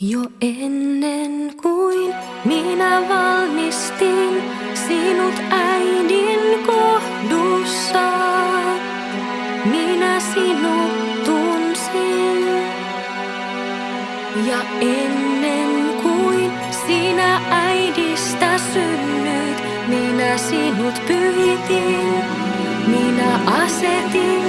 Jo ennen kuin minä valmistin sinut äidin kohdussa, minä sinut tunsin. Ja ennen kuin sinä äidistä synnyt, minä sinut pyhitin, minä asetin.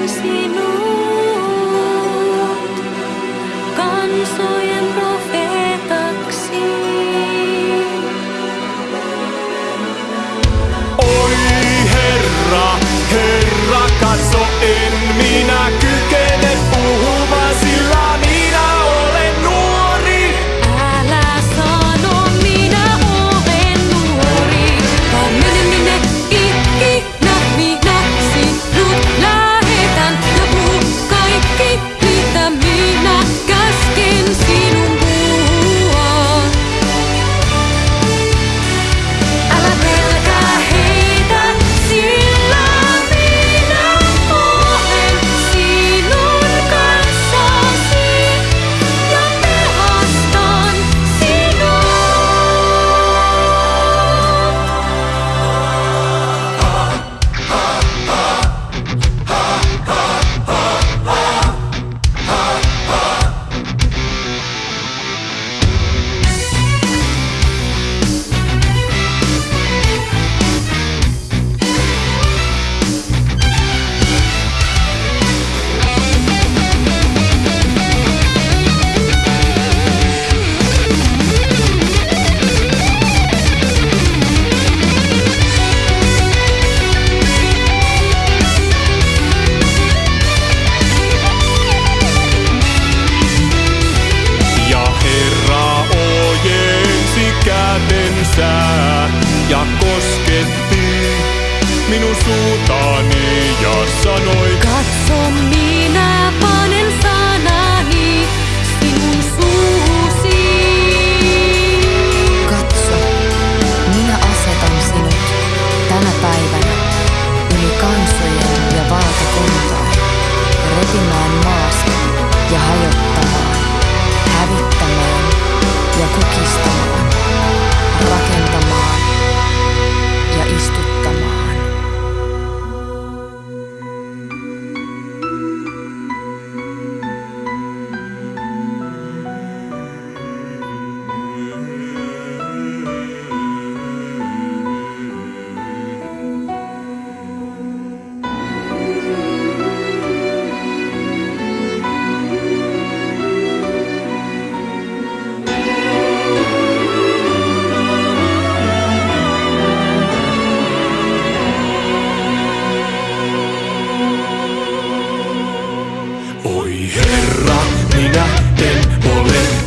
Herra, minä en ole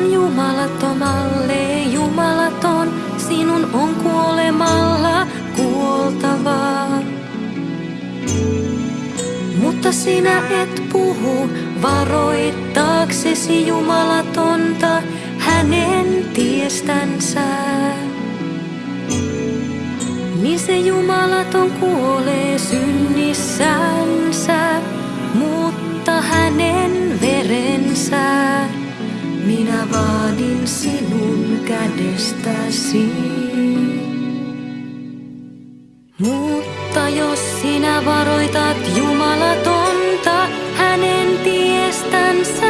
on jumalattomalle jumalaton, sinun on kuolemalla kuoltavaa. Mutta sinä et puhu varoittaaksesi jumalatonta hänen tiestänsä. Niin se jumalaton kuolee synnissänsä, mutta hänen verensä. Minä vaadin sinun kädestäsi. Mutta jos sinä varoitat Jumalatonta hänen tiestänsä,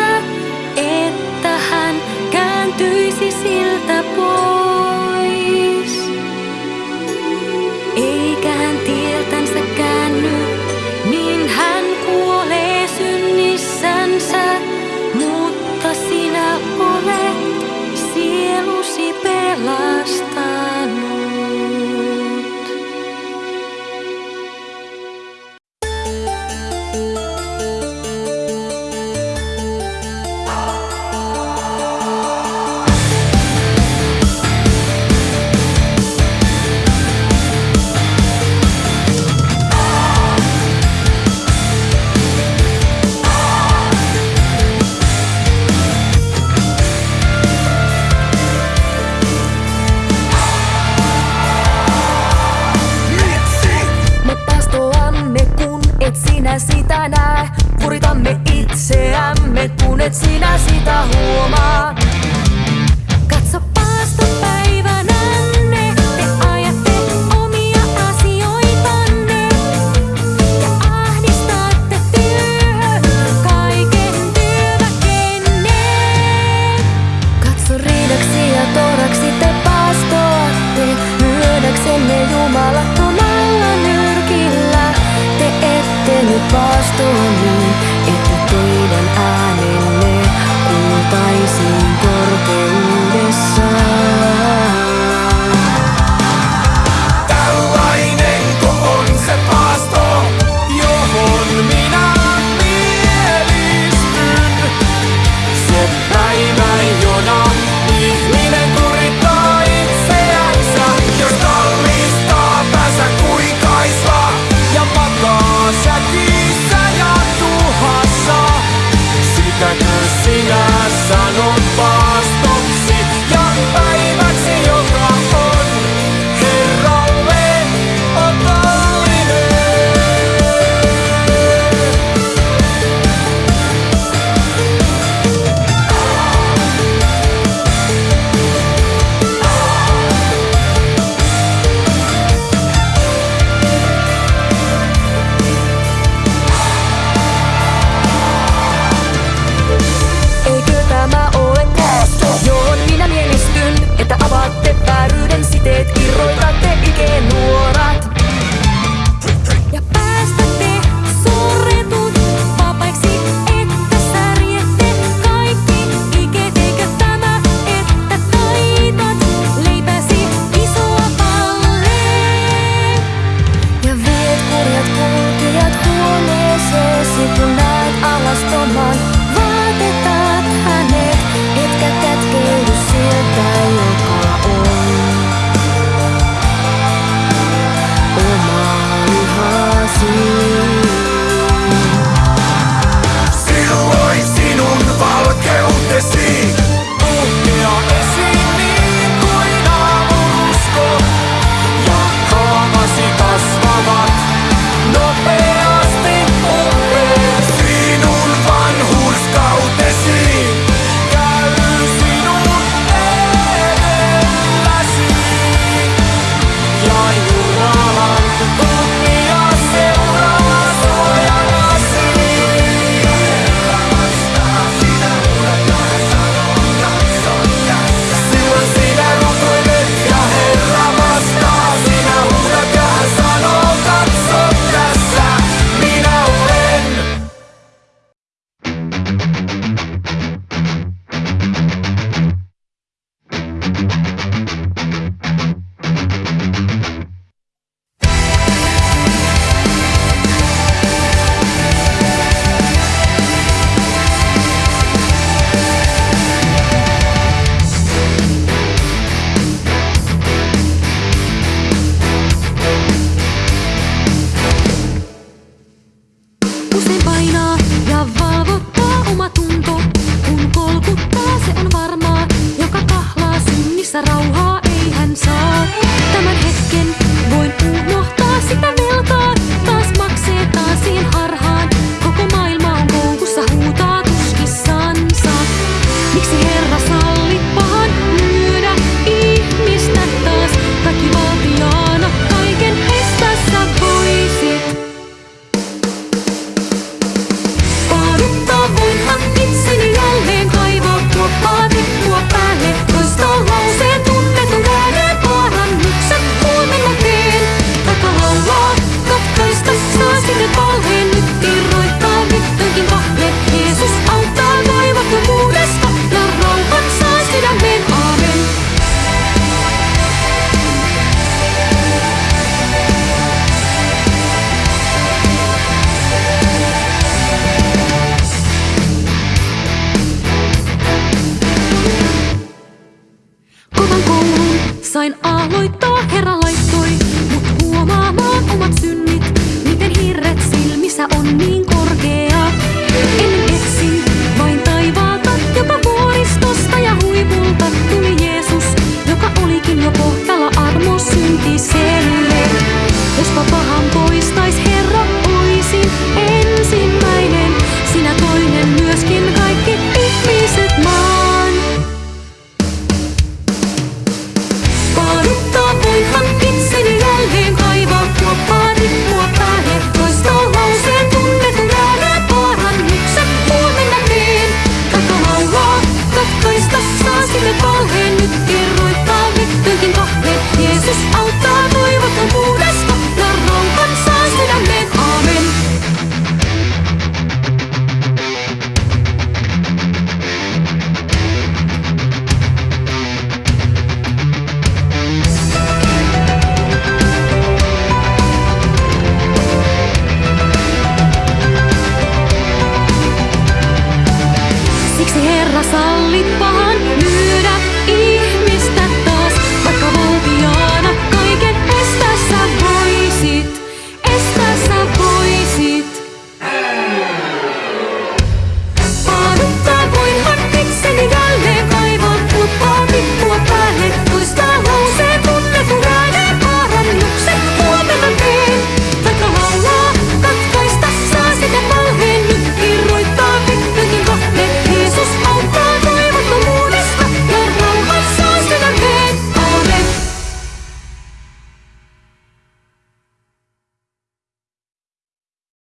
Sain aloittaa herra laittoi, mut huomaamaan omat synnit, miten hirret silmissä on niin korkea. En etsin vain taivaata, joka vuoristosta ja huipulta tuli Jeesus, joka olikin jo pohjalla.